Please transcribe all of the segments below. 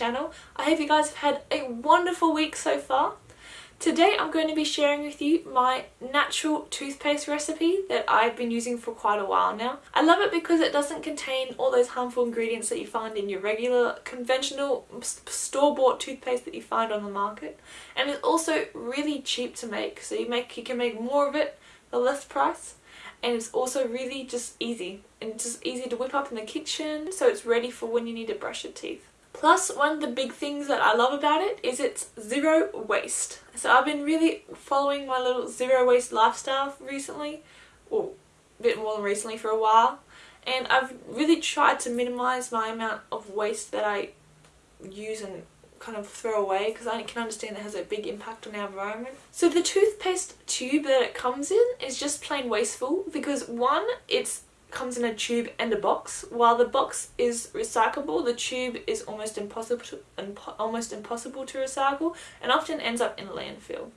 channel. I hope you guys have had a wonderful week so far. Today I'm going to be sharing with you my natural toothpaste recipe that I've been using for quite a while now. I love it because it doesn't contain all those harmful ingredients that you find in your regular conventional store-bought toothpaste that you find on the market and it's also really cheap to make so you make you can make more of it for less price and it's also really just easy and just easy to whip up in the kitchen so it's ready for when you need to brush your teeth. Plus, one of the big things that I love about it is it's zero waste. So I've been really following my little zero waste lifestyle recently, or a bit more than recently for a while, and I've really tried to minimise my amount of waste that I use and kind of throw away because I can understand it has a big impact on our environment. So the toothpaste tube that it comes in is just plain wasteful because one, it's comes in a tube and a box. While the box is recyclable, the tube is almost impossible to, impo almost impossible to recycle and often ends up in a landfill.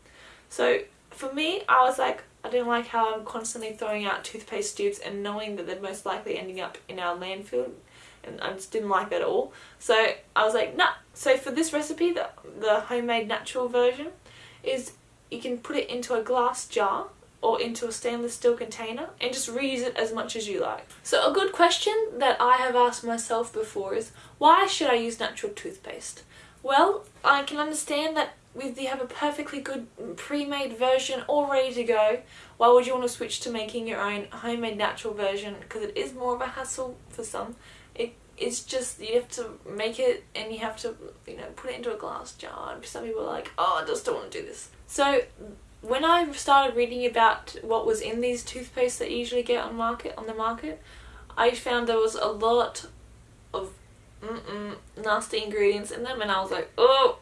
So for me, I was like, I didn't like how I'm constantly throwing out toothpaste tubes and knowing that they're most likely ending up in our landfill and I just didn't like that at all. So I was like, nah. So for this recipe, the, the homemade natural version, is you can put it into a glass jar or into a stainless steel container and just reuse it as much as you like. So a good question that I have asked myself before is why should I use natural toothpaste? Well, I can understand that if you have a perfectly good pre-made version all ready to go, why would you want to switch to making your own homemade natural version? Because it is more of a hassle for some. It it's just you have to make it and you have to you know put it into a glass jar. Some people are like, oh, I just don't want to do this. So when I started reading about what was in these toothpaste that you usually get on market on the market, I found there was a lot of mm -mm, nasty ingredients in them and I was like, oh,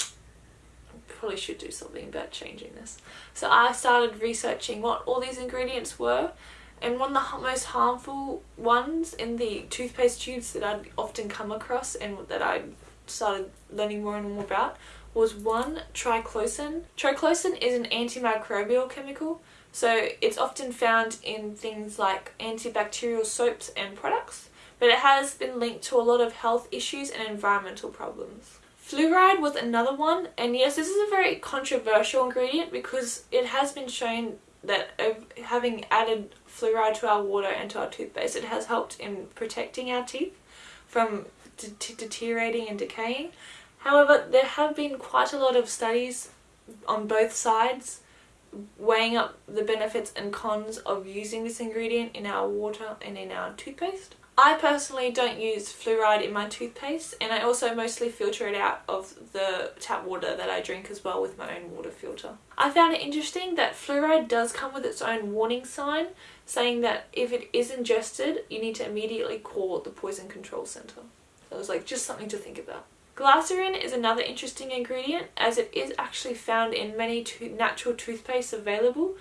I probably should do something about changing this. So I started researching what all these ingredients were and one of the most harmful ones in the toothpaste tubes that I'd often come across and that I started learning more and more about was one triclosan. Triclosan is an antimicrobial chemical so it's often found in things like antibacterial soaps and products but it has been linked to a lot of health issues and environmental problems. Fluoride was another one and yes this is a very controversial ingredient because it has been shown that having added fluoride to our water and to our toothpaste it has helped in protecting our teeth from deteriorating and decaying However, there have been quite a lot of studies on both sides weighing up the benefits and cons of using this ingredient in our water and in our toothpaste. I personally don't use fluoride in my toothpaste and I also mostly filter it out of the tap water that I drink as well with my own water filter. I found it interesting that fluoride does come with its own warning sign saying that if it is ingested you need to immediately call the poison control centre. So it was like just something to think about. Glycerin is another interesting ingredient as it is actually found in many to natural toothpastes available.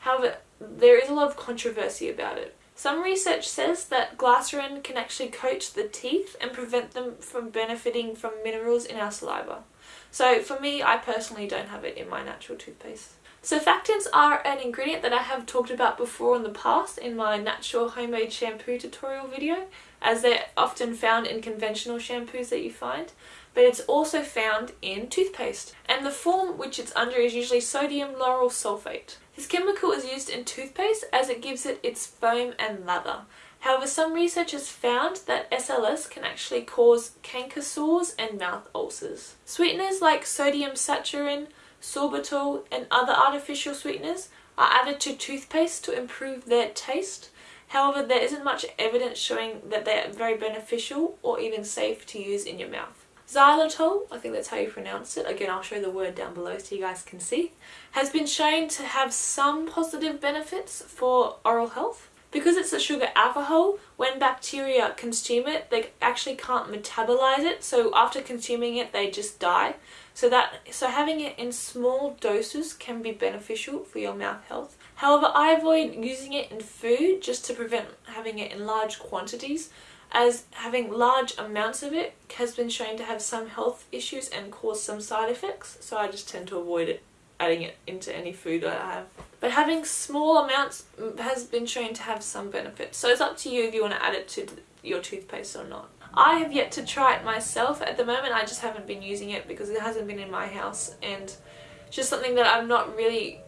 However, there is a lot of controversy about it. Some research says that glycerin can actually coat the teeth and prevent them from benefiting from minerals in our saliva. So for me, I personally don't have it in my natural toothpaste. Surfactants are an ingredient that I have talked about before in the past in my natural homemade shampoo tutorial video as they're often found in conventional shampoos that you find but it's also found in toothpaste. And the form which it's under is usually sodium lauryl sulfate. This chemical is used in toothpaste as it gives it its foam and lather. However, some research has found that SLS can actually cause canker sores and mouth ulcers. Sweeteners like sodium saccharin, sorbitol and other artificial sweeteners are added to toothpaste to improve their taste. However, there isn't much evidence showing that they are very beneficial or even safe to use in your mouth. Xylitol, I think that's how you pronounce it, again I'll show the word down below so you guys can see, has been shown to have some positive benefits for oral health. Because it's a sugar alcohol, when bacteria consume it, they actually can't metabolize it, so after consuming it they just die. So that so having it in small doses can be beneficial for your mouth health. However, I avoid using it in food just to prevent having it in large quantities as having large amounts of it has been shown to have some health issues and cause some side effects so I just tend to avoid it adding it into any food that I have. But having small amounts mm, has been shown to have some benefits so it's up to you if you want to add it to your toothpaste or not. I have yet to try it myself at the moment. I just haven't been using it because it hasn't been in my house and it's just something that I'm not really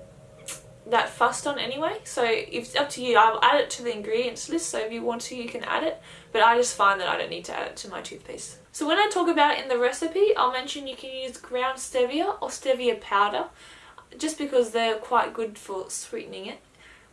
that fussed on anyway so it's up to you I'll add it to the ingredients list so if you want to you can add it but I just find that I don't need to add it to my toothpaste so when I talk about it in the recipe I'll mention you can use ground stevia or stevia powder just because they're quite good for sweetening it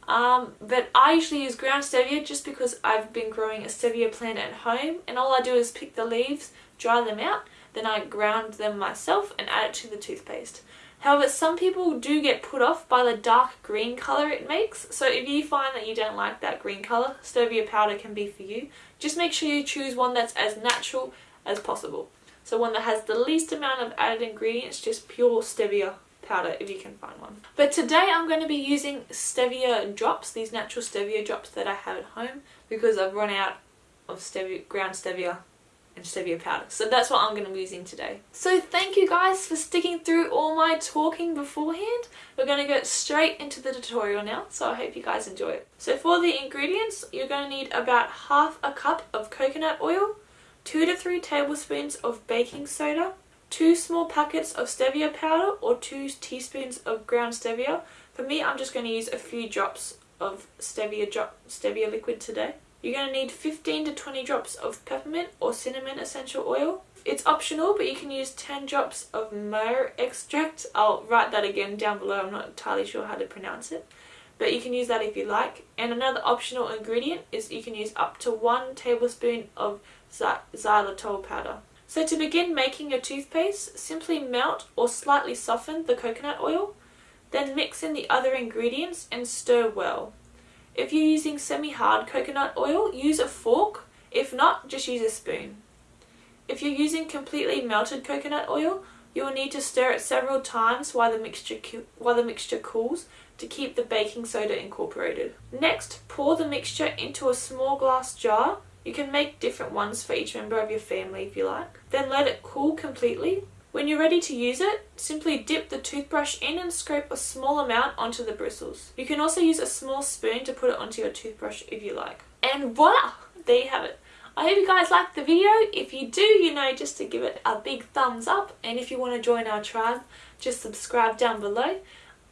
um, but I usually use ground stevia just because I've been growing a stevia plant at home and all I do is pick the leaves dry them out then I ground them myself and add it to the toothpaste However, some people do get put off by the dark green colour it makes, so if you find that you don't like that green colour, stevia powder can be for you. Just make sure you choose one that's as natural as possible. So one that has the least amount of added ingredients, just pure stevia powder if you can find one. But today I'm going to be using stevia drops, these natural stevia drops that I have at home because I've run out of stevia, ground stevia and stevia powder. So that's what I'm going to be using today. So thank you guys for sticking through all my talking beforehand. We're going to go straight into the tutorial now, so I hope you guys enjoy it. So for the ingredients, you're going to need about half a cup of coconut oil, 2 to 3 tablespoons of baking soda, 2 small packets of stevia powder or 2 teaspoons of ground stevia. For me, I'm just going to use a few drops of stevia, drop, stevia liquid today. You're going to need 15 to 20 drops of peppermint or cinnamon essential oil. It's optional, but you can use 10 drops of myrrh extract. I'll write that again down below. I'm not entirely sure how to pronounce it. But you can use that if you like. And another optional ingredient is you can use up to 1 tablespoon of xylitol powder. So to begin making your toothpaste, simply melt or slightly soften the coconut oil. Then mix in the other ingredients and stir well. If you're using semi-hard coconut oil, use a fork. If not, just use a spoon. If you're using completely melted coconut oil, you will need to stir it several times while the mixture while the mixture cools to keep the baking soda incorporated. Next, pour the mixture into a small glass jar. You can make different ones for each member of your family if you like. Then let it cool completely when you're ready to use it, simply dip the toothbrush in and scrape a small amount onto the bristles. You can also use a small spoon to put it onto your toothbrush if you like. And voila! There you have it. I hope you guys liked the video. If you do, you know, just to give it a big thumbs up. And if you want to join our tribe, just subscribe down below.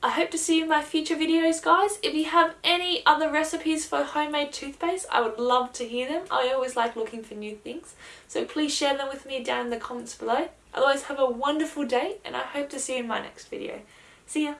I hope to see you in my future videos guys. If you have any other recipes for homemade toothpaste, I would love to hear them. I always like looking for new things. So please share them with me down in the comments below. Otherwise, have a wonderful day and I hope to see you in my next video. See ya!